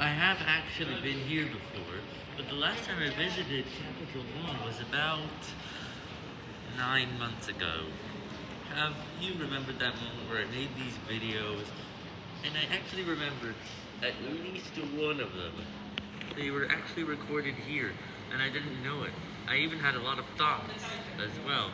I have actually been here before, but the last time I visited Capital One was about nine months ago. Have you remembered that moment where I made these videos, and I actually remember at least one of them. They were actually recorded here, and I didn't know it. I even had a lot of thoughts as well.